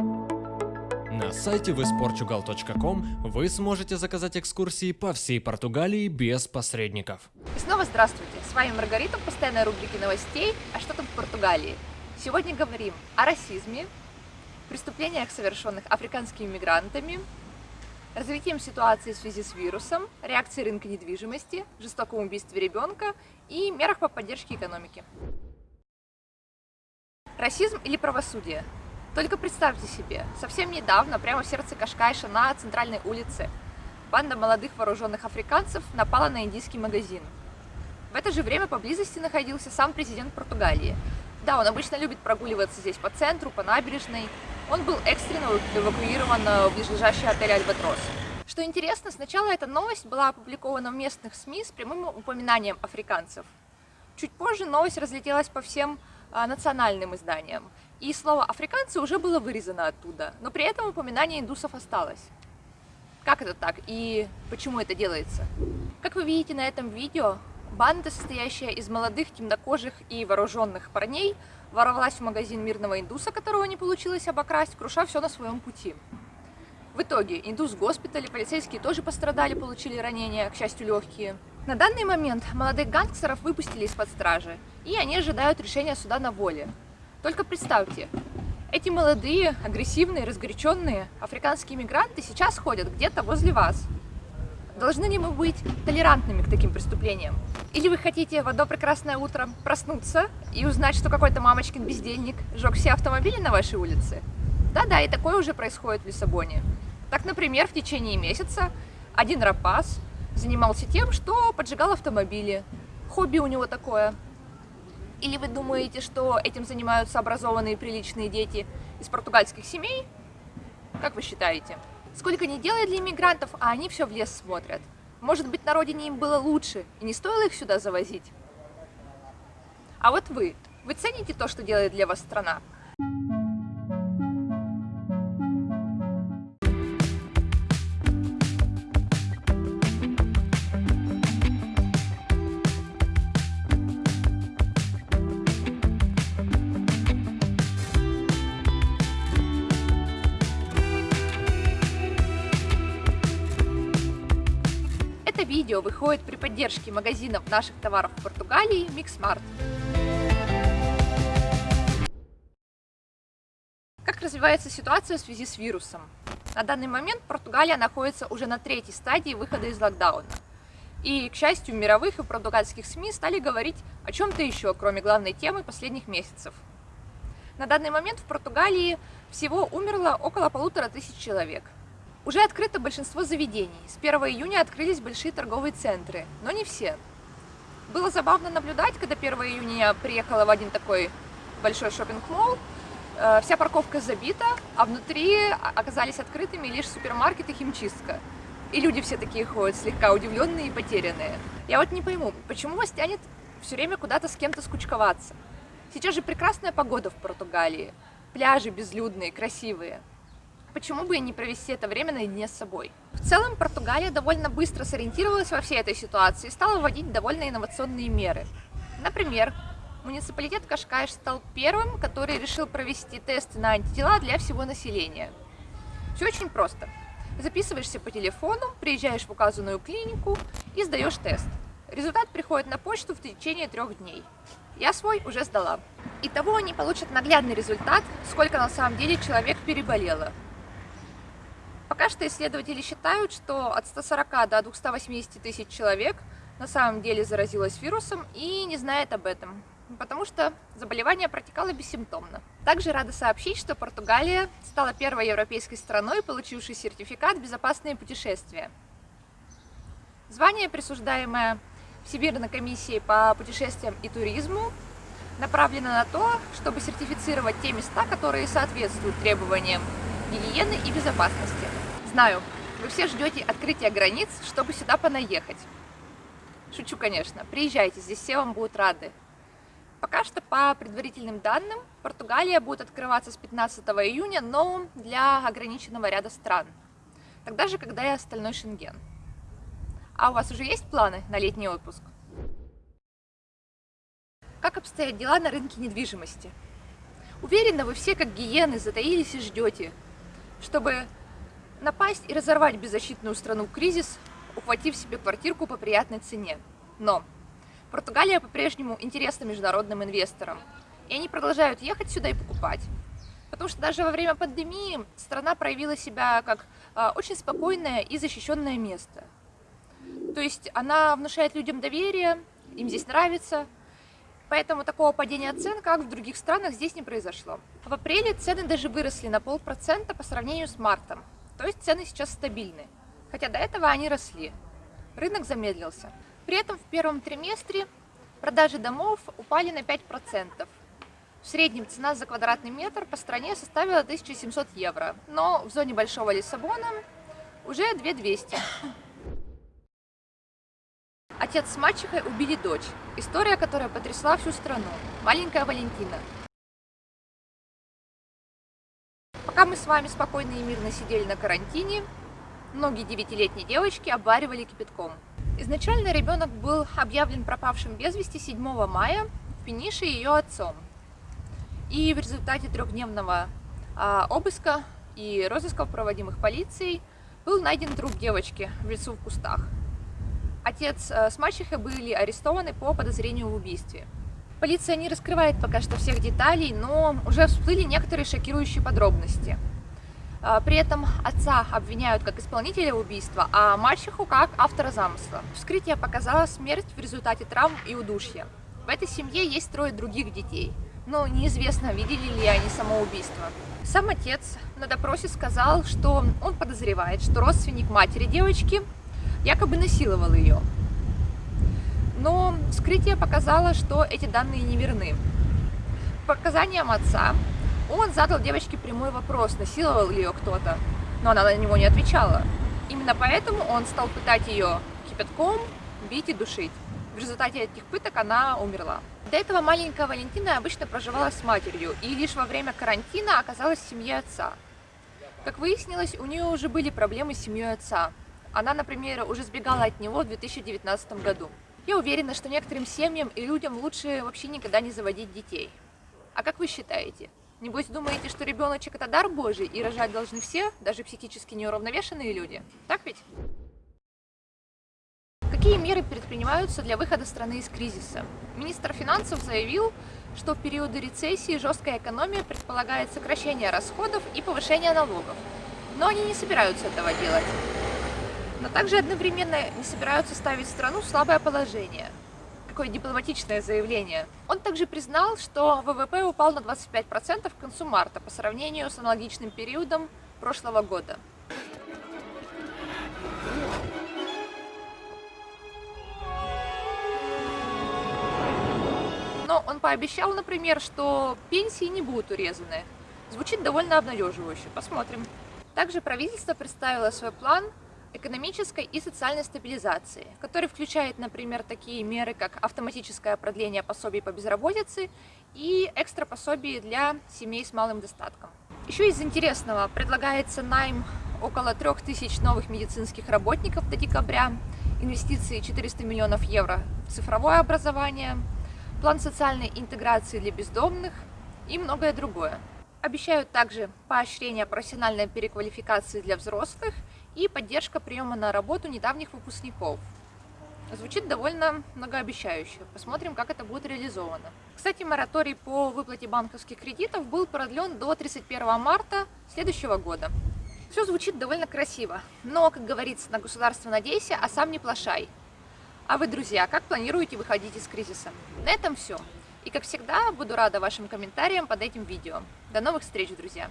На сайте visportugal.com вы сможете заказать экскурсии по всей Португалии без посредников. И снова здравствуйте! С вами Маргарита, постоянная рубрики новостей «А что там в Португалии?». Сегодня говорим о расизме, преступлениях, совершенных африканскими мигрантами, развитием ситуации в связи с вирусом, реакции рынка недвижимости, жестоком убийстве ребенка и мерах по поддержке экономики. Расизм или правосудие? Только представьте себе, совсем недавно, прямо в сердце Кашкайша на центральной улице, банда молодых вооруженных африканцев напала на индийский магазин. В это же время поблизости находился сам президент Португалии. Да, он обычно любит прогуливаться здесь по центру, по набережной. Он был экстренно эвакуирован в ближайший отель «Альбатрос». Что интересно, сначала эта новость была опубликована в местных СМИ с прямым упоминанием африканцев. Чуть позже новость разлетелась по всем национальным изданиям, и слово «африканцы» уже было вырезано оттуда, но при этом упоминание индусов осталось. Как это так и почему это делается? Как вы видите на этом видео, банда, состоящая из молодых, темнокожих и вооруженных парней, ворвалась в магазин мирного индуса, которого не получилось обокрасть, круша все на своем пути. В итоге индус в госпитале, полицейские тоже пострадали, получили ранения, к счастью, легкие. На данный момент молодых гангстеров выпустили из-под стражи, и они ожидают решения суда на воле. Только представьте, эти молодые, агрессивные, разгоряченные африканские мигранты сейчас ходят где-то возле вас. Должны ли мы быть толерантными к таким преступлениям? Или вы хотите в одно прекрасное утро проснуться и узнать, что какой-то мамочкин бездельник сжег все автомобили на вашей улице? Да-да, и такое уже происходит в Лиссабоне. Так, например, в течение месяца один рапас занимался тем, что поджигал автомобили. Хобби у него такое. Или вы думаете, что этим занимаются образованные приличные дети из португальских семей? Как вы считаете? Сколько не делает для иммигрантов, а они все в лес смотрят. Может быть, на родине им было лучше, и не стоило их сюда завозить? А вот вы, вы цените то, что делает для вас страна? Видео выходит при поддержке магазинов наших товаров в Португалии Mixmart. Как развивается ситуация в связи с вирусом? На данный момент Португалия находится уже на третьей стадии выхода из локдауна. И, к счастью, мировых и португальских СМИ стали говорить о чем-то еще, кроме главной темы последних месяцев. На данный момент в Португалии всего умерло около полутора тысяч человек – уже открыто большинство заведений. С 1 июня открылись большие торговые центры, но не все. Было забавно наблюдать, когда 1 июня я приехала в один такой большой шопинг-молл, э, вся парковка забита, а внутри оказались открытыми лишь супермаркет и химчистка. И люди все такие ходят, слегка удивленные и потерянные. Я вот не пойму, почему вас тянет все время куда-то с кем-то скучковаться? Сейчас же прекрасная погода в Португалии, пляжи безлюдные, красивые почему бы и не провести это время наедине с собой. В целом, Португалия довольно быстро сориентировалась во всей этой ситуации и стала вводить довольно инновационные меры. Например, муниципалитет Кашкайш стал первым, который решил провести тесты на антитела для всего населения. Все очень просто. Записываешься по телефону, приезжаешь в указанную клинику и сдаешь тест. Результат приходит на почту в течение трех дней. Я свой уже сдала. Итого они получат наглядный результат, сколько на самом деле человек переболело. Пока что исследователи считают, что от 140 до 280 тысяч человек на самом деле заразилась вирусом и не знает об этом, потому что заболевание протекало бессимптомно. Также рада сообщить, что Португалия стала первой европейской страной, получившей сертификат «Безопасные путешествия». Звание, присуждаемое Всемирной комиссией по путешествиям и туризму, направлено на то, чтобы сертифицировать те места, которые соответствуют требованиям гигиены и безопасности. Знаю, вы все ждете открытия границ, чтобы сюда понаехать. Шучу, конечно. Приезжайте, здесь все вам будут рады. Пока что, по предварительным данным, Португалия будет открываться с 15 июня, но для ограниченного ряда стран. Тогда же, когда и остальной Шенген. А у вас уже есть планы на летний отпуск? Как обстоят дела на рынке недвижимости? Уверена, вы все как гиены затаились и ждете, чтобы напасть и разорвать беззащитную страну кризис, ухватив себе квартирку по приятной цене. Но Португалия по-прежнему интересна международным инвесторам, и они продолжают ехать сюда и покупать. Потому что даже во время пандемии страна проявила себя как э, очень спокойное и защищенное место. То есть она внушает людям доверие, им здесь нравится, Поэтому такого падения цен, как в других странах, здесь не произошло. В апреле цены даже выросли на полпроцента по сравнению с мартом. То есть цены сейчас стабильны. Хотя до этого они росли. Рынок замедлился. При этом в первом триместре продажи домов упали на 5%. В среднем цена за квадратный метр по стране составила 1700 евро, но в зоне Большого Лиссабона уже 2200. Отец с мачехой убили дочь. История, которая потрясла всю страну. Маленькая Валентина. Пока мы с вами спокойно и мирно сидели на карантине, многие девятилетние девочки обваривали кипятком. Изначально ребенок был объявлен пропавшим без вести 7 мая в Пенише ее отцом. И в результате трехдневного а, обыска и розысков, проводимых полицией, был найден труп девочки в лесу в кустах. Отец а, с мачехой были арестованы по подозрению в убийстве. Полиция не раскрывает пока что всех деталей, но уже всплыли некоторые шокирующие подробности – а, при этом отца обвиняют как исполнителя убийства, а мачеху как автора замысла. Вскрытие показало смерть в результате травм и удушья. В этой семье есть трое других детей, но неизвестно, видели ли они самоубийство. Сам отец на допросе сказал, что он подозревает, что родственник матери девочки якобы насиловал ее. Но вскрытие показало, что эти данные неверны. По показаниям отца, он задал девочке прямой вопрос, насиловал ли ее кто-то, но она на него не отвечала. Именно поэтому он стал пытать ее кипятком, бить и душить. В результате этих пыток она умерла. До этого маленькая Валентина обычно проживала с матерью и лишь во время карантина оказалась в семье отца. Как выяснилось, у нее уже были проблемы с семьей отца. Она, например, уже сбегала от него в 2019 году. Я уверена, что некоторым семьям и людям лучше вообще никогда не заводить детей. А как вы считаете? Небось, думаете, что ребеночек это дар Божий, и рожать должны все, даже психически неуравновешенные люди? Так ведь? Какие меры предпринимаются для выхода страны из кризиса? Министр финансов заявил, что в периоды рецессии жесткая экономия предполагает сокращение расходов и повышение налогов. Но они не собираются этого делать. Но также одновременно не собираются ставить страну в слабое положение какое дипломатичное заявление. Он также признал, что ВВП упал на 25% к концу марта по сравнению с аналогичным периодом прошлого года. Но он пообещал, например, что пенсии не будут урезаны. Звучит довольно обнадеживающе. Посмотрим. Также правительство представило свой план экономической и социальной стабилизации, который включает, например, такие меры, как автоматическое продление пособий по безработице и экстра пособий для семей с малым достатком. Еще из интересного предлагается найм около 3000 новых медицинских работников до декабря, инвестиции 400 миллионов евро в цифровое образование, план социальной интеграции для бездомных и многое другое. Обещают также поощрение профессиональной переквалификации для взрослых и поддержка приема на работу недавних выпускников. Звучит довольно многообещающе. Посмотрим, как это будет реализовано. Кстати, мораторий по выплате банковских кредитов был продлен до 31 марта следующего года. Все звучит довольно красиво, но, как говорится, на государство надейся, а сам не плашай. А вы, друзья, как планируете выходить из кризиса? На этом все. И, как всегда, буду рада вашим комментариям под этим видео. До новых встреч, друзья!